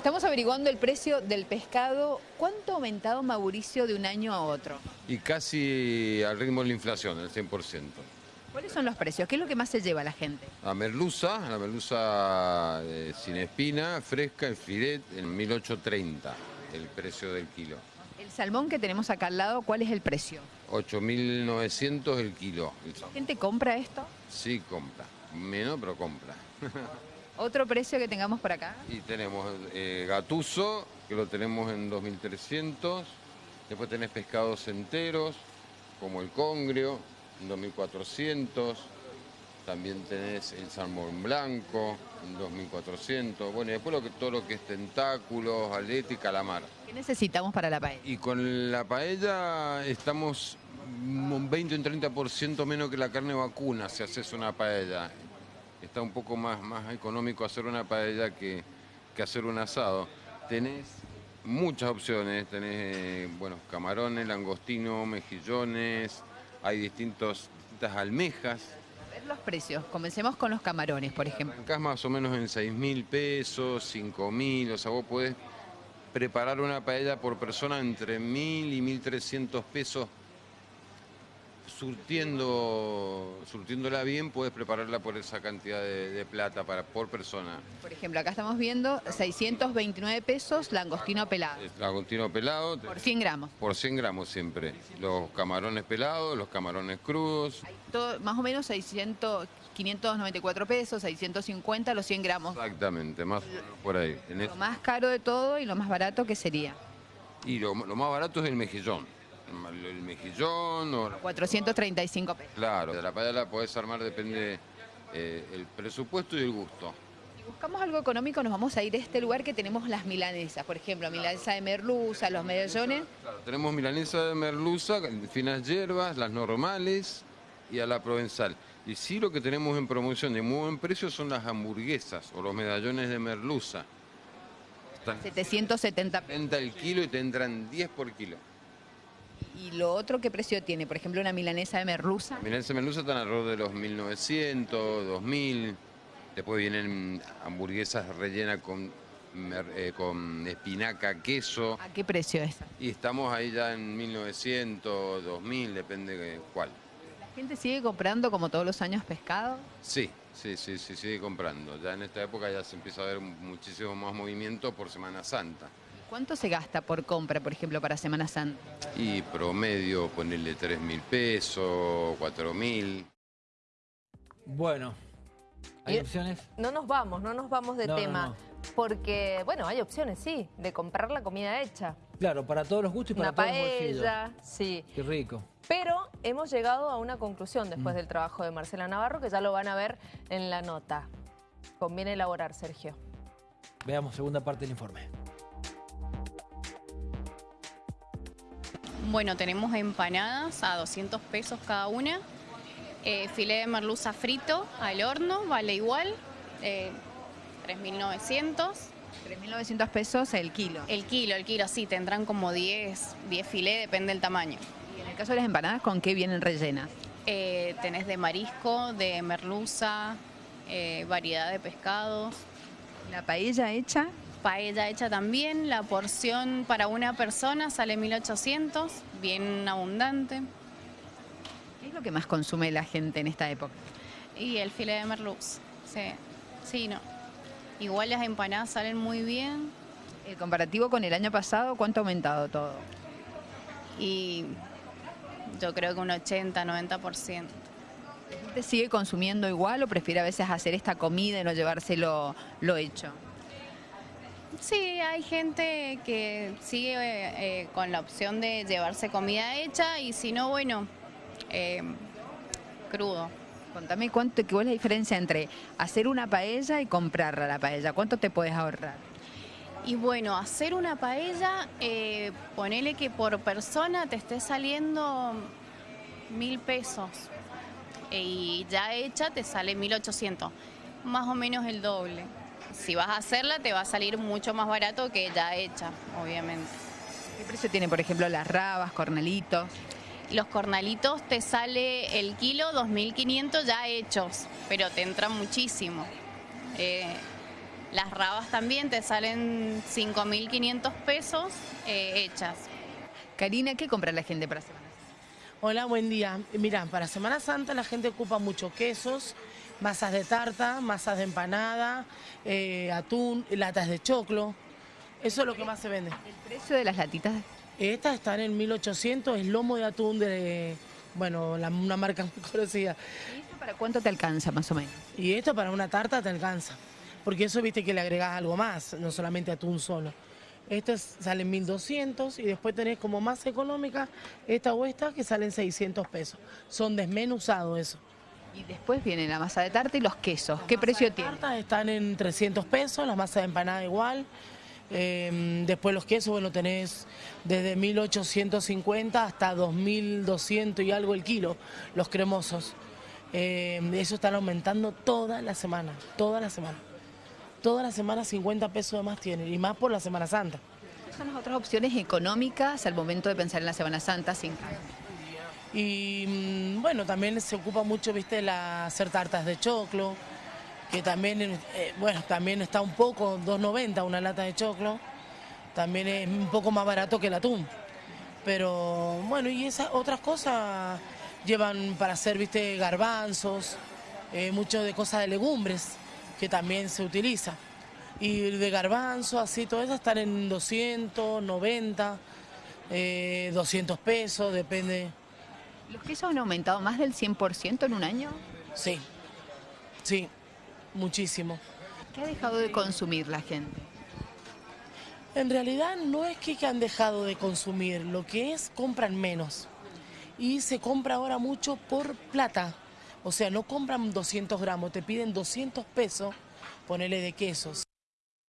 Estamos averiguando el precio del pescado. ¿Cuánto ha aumentado Mauricio de un año a otro? Y casi al ritmo de la inflación, el 100%. ¿Cuáles son los precios? ¿Qué es lo que más se lleva la gente? La merluza, la merluza eh, sin espina, fresca, el filet, en 1830, el precio del kilo. El salmón que tenemos acá al lado, ¿cuál es el precio? 8.900 el kilo. el ¿La gente compra esto? Sí, compra. Menos, pero compra. ¿Otro precio que tengamos por acá? y tenemos eh, gatuso, que lo tenemos en 2.300. Después tenés pescados enteros, como el congrio, en 2.400. También tenés el salmón blanco, en 2.400. Bueno, y después lo que, todo lo que es tentáculos, aleta y calamar. ¿Qué necesitamos para la paella? Y con la paella estamos un 20 o un 30% menos que la carne vacuna si haces una paella. Está un poco más, más económico hacer una paella que, que hacer un asado. Tenés muchas opciones, tenés eh, bueno, camarones, langostino, mejillones, hay distintos, distintas almejas. A ver los precios. Comencemos con los camarones, por ejemplo. Arrancás más o menos en 6 mil pesos, 5 mil, o sea, vos podés preparar una paella por persona entre 1.000 y 1.300 pesos. Surtiendo, surtiéndola bien, puedes prepararla por esa cantidad de, de plata para, por persona. Por ejemplo, acá estamos viendo 629 pesos langostino pelado. El Langostino pelado, Por 100 gramos. por 100 gramos siempre. Los camarones pelados, los camarones crudos. Hay todo- más o menos 600, 594 pesos, 650 los 100 gramos. Exactamente, más o menos por ahí. En Lo más caro de todo y lo más barato que sería. y lo, lo más barato es el mejillón. El, el mejillón o 435 pesos. Claro, de la paella la podés armar, depende eh, el presupuesto y el gusto. Si buscamos algo económico, nos vamos a ir a este lugar que tenemos las milanesas. Por ejemplo, milanesa de merluza, los medallones. Claro, tenemos milanesa de merluza, finas hierbas, las normales y a la provenzal. Y sí lo que tenemos en promoción de muy buen precio son las hamburguesas o los medallones de merluza. Están 770 pesos. 70 el kilo y te entran 10 por kilo. ¿Y lo otro qué precio tiene? Por ejemplo, una milanesa de merluza. La milanesa de merluza están alrededor de los 1900, 2000. Después vienen hamburguesas rellenas con, eh, con espinaca, queso. ¿A qué precio es? Y estamos ahí ya en 1900, 2000, depende de cuál. ¿La gente sigue comprando como todos los años pescado? Sí, sí, sí, sí, sigue comprando. Ya en esta época ya se empieza a ver muchísimo más movimiento por Semana Santa. ¿Cuánto se gasta por compra, por ejemplo, para Semana Santa? Y promedio ponerle 3 mil pesos, 4 mil. Bueno, ¿hay Y- opciones? No nos vamos, no nos vamos de No, tema. no. Porque, bueno, hay opciones, sí, de comprar la comida hecha. Claro, para todos los gustos y para Una todos los bolsillos. paella, sí. Qué rico. Pero hemos llegado a una conclusión Mm. después del trabajo de Marcela Navarro, que ya lo van a ver en la nota. Conviene elaborar, Sergio. Veamos segunda parte del informe. Bueno, tenemos empanadas a 200 pesos cada una. Eh, filé de merluza frito al horno, vale igual, eh, 3.900. 3.900 pesos el kilo. El kilo, el kilo, sí, tendrán como 10, 10 filé, depende del tamaño. Y en el caso de las empanadas, ¿con qué vienen rellenas? Eh, tenés de marisco, de merluza, eh, variedad de pescados. La paella hecha, Paella hecha también, la porción para una persona sale 1.800, bien abundante. ¿qué es lo que más consume la gente en esta época? Y el filé de merluz. Sí, sí, no. Igual las empanadas salen muy bien El comparativo con el año pasado, ¿cuánto ha aumentado todo? y yo creo que un 80, 90%. ¿La gente sigue consumiendo igual o prefiere a veces hacer esta comida y no llevárselo lo hecho? Sí, hay gente que sigue eh, eh, con la opción de llevarse comida hecha y si no, bueno, eh, crudo. Contame cuánto, cuál es la diferencia entre hacer una paella y comprarla la paella. ¿Cuánto te puedes ahorrar? Y bueno, hacer una paella, eh, ponele que por persona te esté saliendo mil pesos Eh, y ya hecha te sale 1800, más o menos el doble. Si vas a hacerla te va a salir mucho más barato que ya hecha, obviamente. ¿Qué precio tiene, por ejemplo, las rabas, cornelitos? Los cornalitos te sale el kilo 2.500 ya hechos, pero te entra muchísimo. Eh, Las rabas también te salen 5.500 pesos eh, hechas. Karina, ¿qué compra la gente para Semana Santa? Hola, buen día. Mira, para Semana Santa la gente ocupa mucho quesos, masas de tarta, masas de empanada, eh, atún, latas de choclo. Eso es lo que más se vende. ¿El precio de las latitas? Estas están en 1800, es lomo de atún de, bueno, la- una marca muy conocida. ¿Y esto para cuánto te alcanza más o menos? Y esto para una tarta te alcanza. Porque eso viste que le agregás algo más, no solamente atún solo. Estas salen 1200 y después tenés como más económica esta o esta que salen 600 pesos. Son desmenuzados eso. Y después viene la masa de tarta y los quesos. ¿Qué Las precio tiene? tarta están en 300 pesos, las masas de empanada igual. Eh, después los quesos, bueno, tenés desde 1850 hasta 2200 y algo el kilo, los cremosos. Eh, eso están aumentando toda la semana, toda la semana. Toda la semana 50 pesos de más tienen, y más por la Semana Santa. ¿Cuáles son las otras opciones económicas al momento de pensar en la Semana Santa sin carne? Y bueno, también se ocupa mucho, viste, la, hacer tartas de choclo, que también, eh, bueno, también está un poco, 2.90 una lata de choclo, también es un poco más barato que el atún. Pero bueno, y esas otras cosas llevan para hacer, viste, garbanzos, eh, mucho de cosas de legumbres, que también se utiliza. Y de garbanzo, así, todo eso están en 200, 90, eh, 200 pesos, depende. ¿Los quesos han aumentado más del 100% en un año? Sí, sí, muchísimo. ¿Qué ha dejado de consumir la gente? En realidad no es que han dejado de consumir, lo que es compran menos. Y se compra ahora mucho por plata. O sea, no compran 200 gramos, te piden 200 pesos, ponele de quesos.